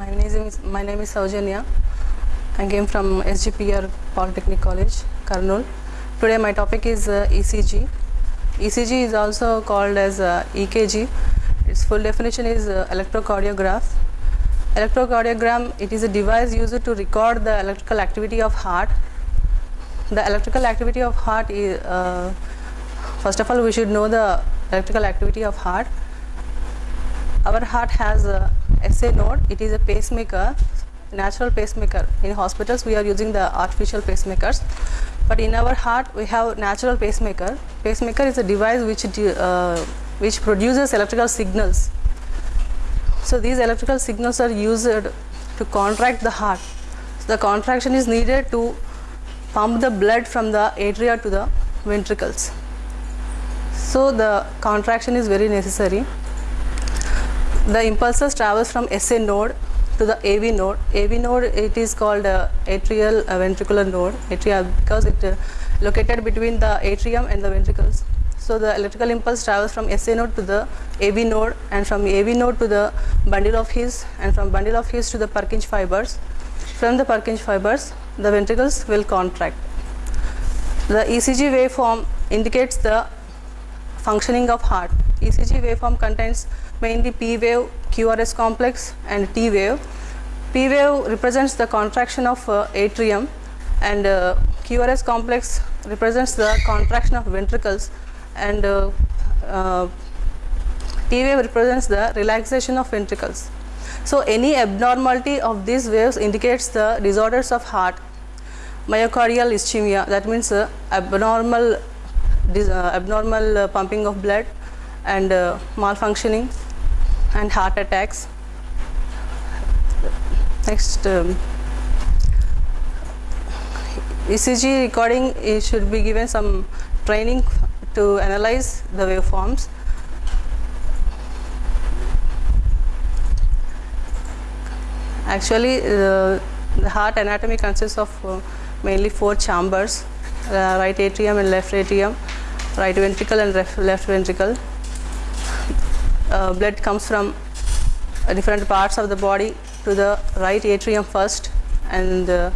My name is my name is Saujanya. I came from SGPR Polytechnic College, Kurnool. Today my topic is uh, ECG. ECG is also called as uh, EKG. Its full definition is uh, electrocardiograph. Electrocardiogram it is a device used to record the electrical activity of heart. The electrical activity of heart is uh, first of all we should know the electrical activity of heart. Our heart has a SA node. It is a pacemaker, natural pacemaker. In hospitals, we are using the artificial pacemakers, but in our heart, we have natural pacemaker. Pacemaker is a device which uh, which produces electrical signals. So these electrical signals are used to contract the heart. So the contraction is needed to pump the blood from the atria to the ventricles. So the contraction is very necessary the impulses travels from SA node to the AV node. AV node it is called uh, atrial uh, ventricular node atria because it uh, located between the atrium and the ventricles. So the electrical impulse travels from SA node to the AV node and from AV node to the bundle of His and from bundle of His to the Purkinje fibers. From the Purkinje fibers the ventricles will contract. The ECG waveform indicates the functioning of heart. ECG waveform contains mainly P wave, QRS complex and T wave. P wave represents the contraction of uh, atrium and uh, QRS complex represents the contraction of ventricles and uh, uh, T wave represents the relaxation of ventricles. So any abnormality of these waves indicates the disorders of heart. Myocardial ischemia that means uh, abnormal uh, abnormal pumping of blood and uh, malfunctioning and heart attacks. Next, um, ECG recording it should be given some training to analyze the waveforms. Actually, uh, the heart anatomy consists of uh, mainly four chambers: uh, right atrium and left atrium, right ventricle and left ventricle. Uh, blood comes from different parts of the body to the right atrium first, and uh,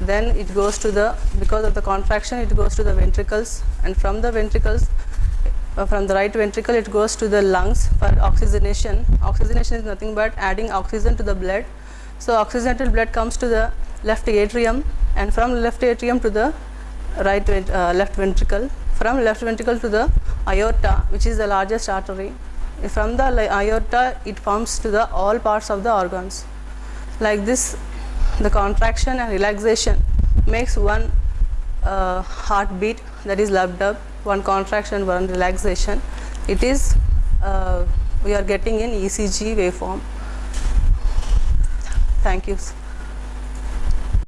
then it goes to the because of the contraction it goes to the ventricles, and from the ventricles uh, from the right ventricle it goes to the lungs for oxygenation. Oxygenation is nothing but adding oxygen to the blood. So oxygenated blood comes to the left atrium and from left atrium to the right uh, left ventricle. From left ventricle to the aorta, which is the largest artery. From the aorta, it pumps to the all parts of the organs. Like this, the contraction and relaxation makes one uh, heartbeat that is lub dub one contraction one relaxation. It is uh, we are getting in ecg waveform. Thank you